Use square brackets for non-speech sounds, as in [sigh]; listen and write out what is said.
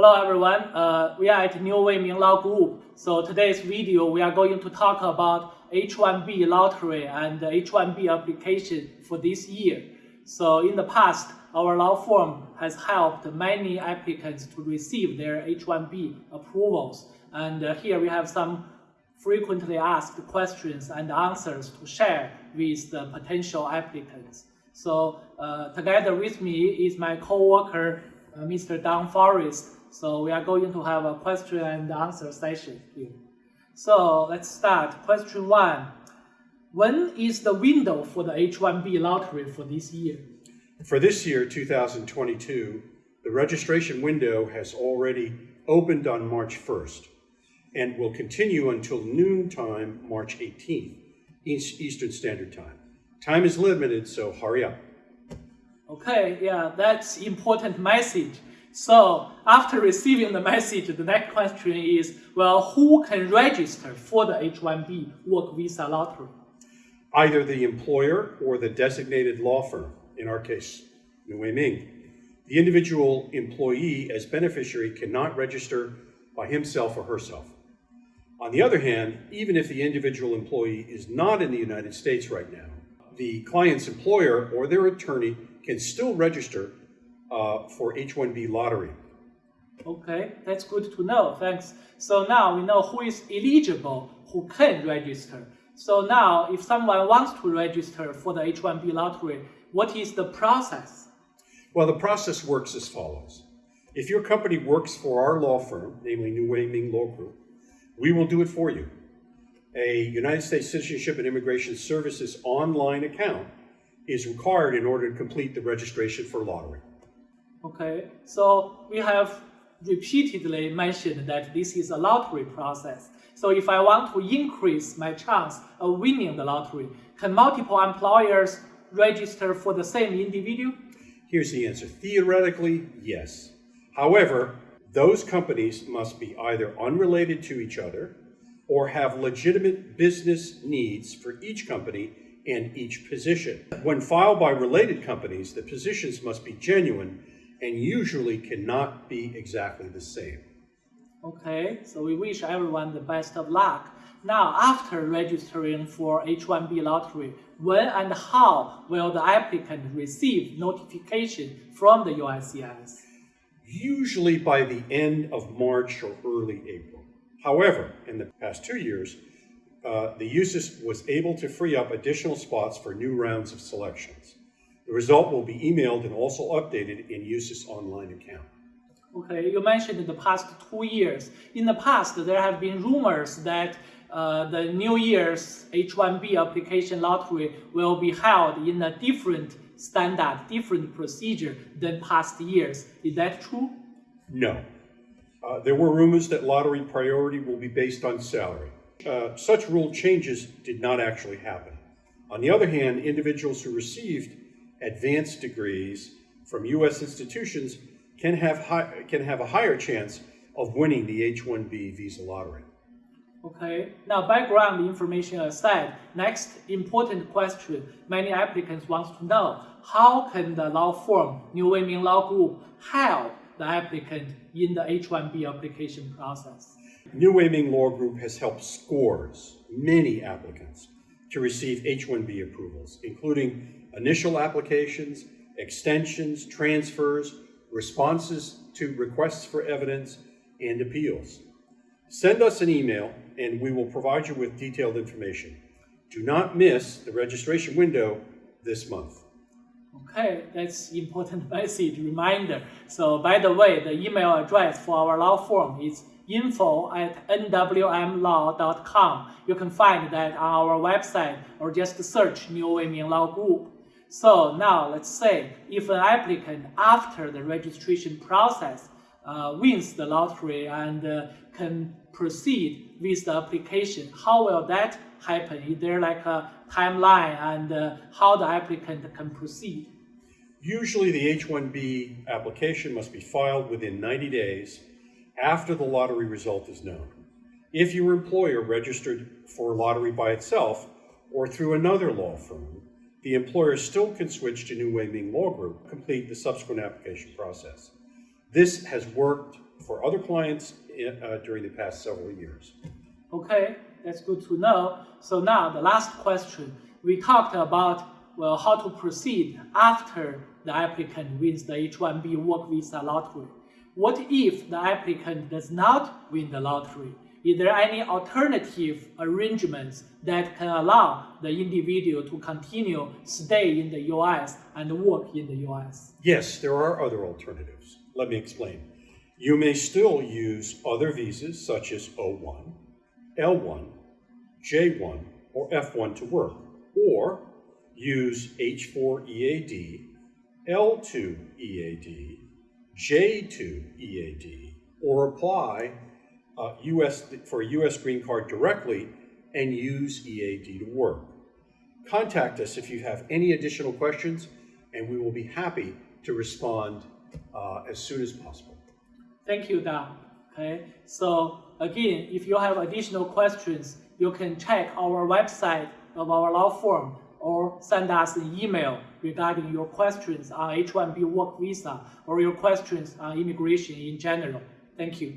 Hello everyone, uh, we are at New Wei Ming Law Group. So today's video we are going to talk about H-1B lottery and H-1B application for this year. So in the past, our law firm has helped many applicants to receive their H-1B approvals. And uh, here we have some frequently asked questions and answers to share with the potential applicants. So uh, together with me is my co-worker, uh, Mr. Don Forrest. So we are going to have a question and answer session here. So let's start. Question one. When is the window for the H-1B lottery for this year? For this year, 2022, the registration window has already opened on March 1st and will continue until noon time, March 18th, Eastern Standard Time. Time is limited, so hurry up. Okay, yeah, that's important message. So after receiving the message, the next question is, well, who can register for the H-1B work visa lottery? Either the employer or the designated law firm, in our case, Wei Ming. The individual employee as beneficiary cannot register by himself or herself. On the other hand, even if the individual employee is not in the United States right now, the client's employer or their attorney can still register uh, for H-1B lottery. Okay, that's good to know, thanks. So now we know who is eligible, who can register. So now if someone wants to register for the H-1B lottery, what is the process? Well, the process works as follows. If your company works for our law firm, namely New Wei Ming Law Group, we will do it for you. A United States Citizenship and Immigration Services online account is required in order to complete the registration for lottery. Okay, so we have repeatedly mentioned that this is a lottery process. So if I want to increase my chance of winning the lottery, can multiple employers register for the same individual? Here's the answer. Theoretically, yes. However, those companies must be either unrelated to each other or have legitimate business needs for each company and each position. When filed by related companies, the positions must be genuine and usually cannot be exactly the same. Okay, so we wish everyone the best of luck. Now, after registering for H-1B lottery, when and how will the applicant receive notification from the USCIS? Usually by the end of March or early April. However, in the past two years, uh, the USCIS was able to free up additional spots for new rounds of selections. The result will be emailed and also updated in USCIS online account. Okay, you mentioned the past two years. In the past, there have been rumors that uh, the New Year's H-1B application lottery will be held in a different standard, different procedure than past years. Is that true? No. Uh, there were rumors that lottery priority will be based on salary. Uh, such rule changes did not actually happen. On the other hand, individuals who received advanced degrees from U.S. institutions can have, high, can have a higher chance of winning the H-1B visa lottery. Okay, now background information aside, next important question many applicants want to know, how can the law firm New Wei Law Group help the applicant in the H-1B application process? New Wei Ming Law Group has helped scores, many applicants, to receive H-1B approvals, including initial applications, extensions, transfers, responses to requests for evidence, and appeals. Send us an email and we will provide you with detailed information. Do not miss the registration window this month. Okay, that's important [laughs] message reminder. So by the way, the email address for our law firm is info at nwmlaw.com. You can find that on our website or just search New Wei Ming Law Group. So now let's say if an applicant after the registration process uh, wins the lottery and uh, can proceed with the application, how will that happen? Is there like a timeline and uh, how the applicant can proceed? Usually the H-1B application must be filed within 90 days after the lottery result is known. If your employer registered for a lottery by itself or through another law firm, the employer still can switch to New Wei Ming Law Group, complete the subsequent application process. This has worked for other clients uh, during the past several years. Okay, that's good to know. So now the last question. We talked about well how to proceed after the applicant wins the H-1B work visa lottery. What if the applicant does not win the lottery? Is there any alternative arrangements that can allow the individual to continue stay in the US and work in the US? Yes, there are other alternatives. Let me explain. You may still use other visas such as O1, L1, J1, or F1 to work, or use H4 EAD, L2 EAD, J2 EAD, or apply uh, US, for a US green card directly and use EAD to work. Contact us if you have any additional questions, and we will be happy to respond uh, as soon as possible. Thank you, Don. Okay, so again, if you have additional questions, you can check our website of our law firm or send us an email regarding your questions on H-1B work visa or your questions on immigration in general. Thank you.